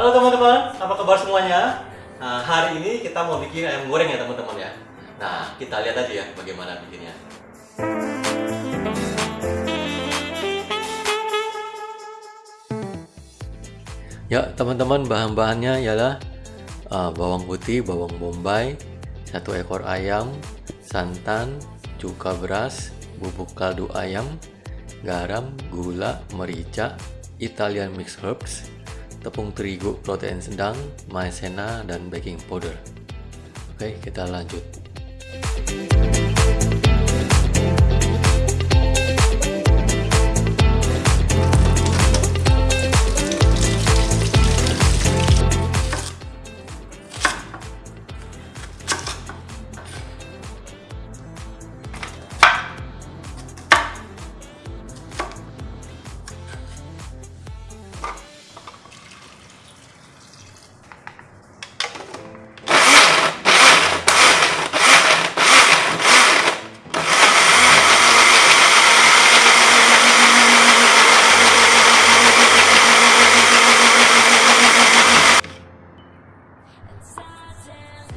Halo teman-teman, apa kabar semuanya? Nah, hari ini kita mau bikin ayam goreng ya teman-teman ya. Nah, kita lihat aja ya bagaimana bikinnya. Ya teman-teman, bahan-bahannya ialah uh, bawang putih, bawang bombay, satu ekor ayam, santan, cuka beras, bubuk kaldu ayam, garam, gula, merica, Italian mixed herbs, tepung terigu protein sedang, maizena, dan baking powder. Oke, kita lanjut. and silence.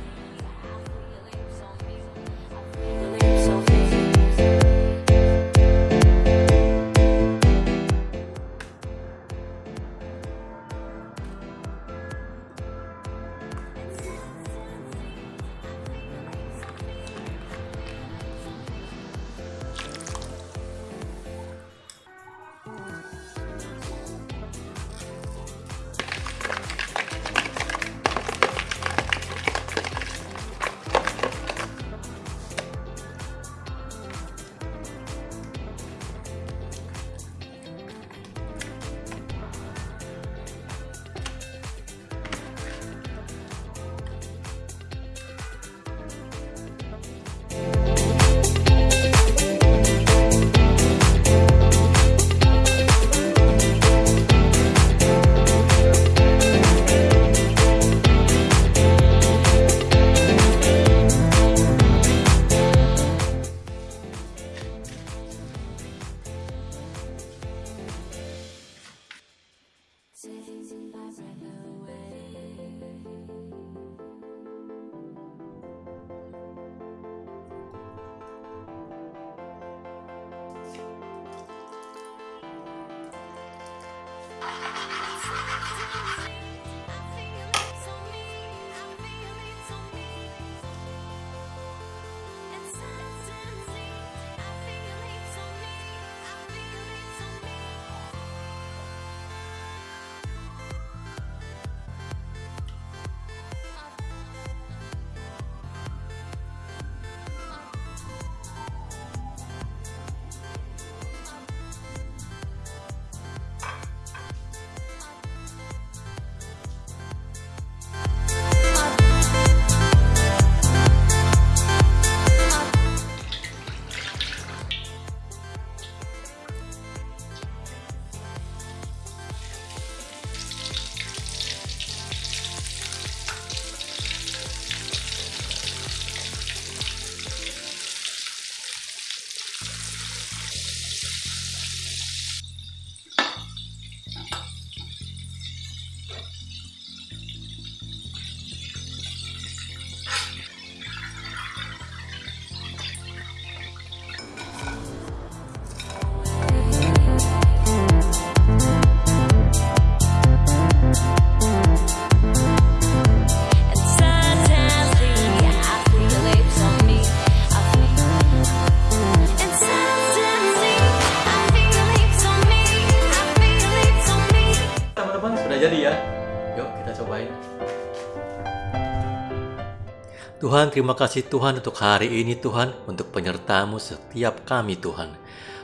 Tuhan, terima kasih Tuhan untuk hari ini Tuhan, untuk penyertamu setiap kami Tuhan.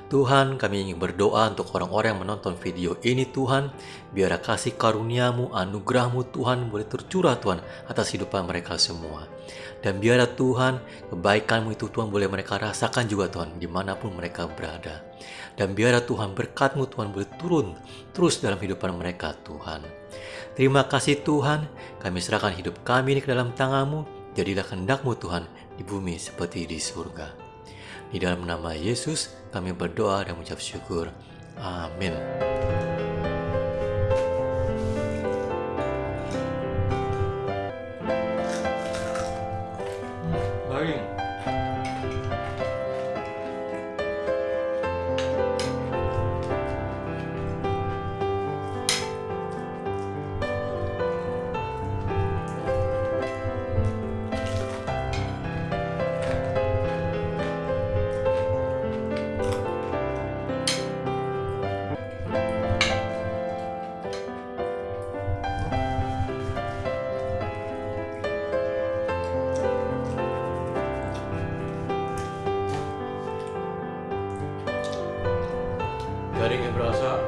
Tuhan, kami ingin berdoa untuk orang-orang yang menonton video ini Tuhan, biar kasih karuniamu, anugerahmu Tuhan boleh tercurah Tuhan atas kehidupan mereka semua. Dan biar Tuhan, kebaikanmu itu Tuhan boleh mereka rasakan juga Tuhan, di mana pun mereka berada. Dan biar Tuhan berkatmu Tuhan boleh turun terus dalam kehidupan mereka Tuhan. Terima kasih Tuhan, kami serahkan hidup kami ini ke dalam tanganmu, jadilah kehendakmu Tuhan di bumi seperti di surga. Di dalam nama Yesus kami berdoa dan mengucap syukur. Amin. Garingnya berasa